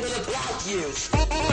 I'm gonna block you.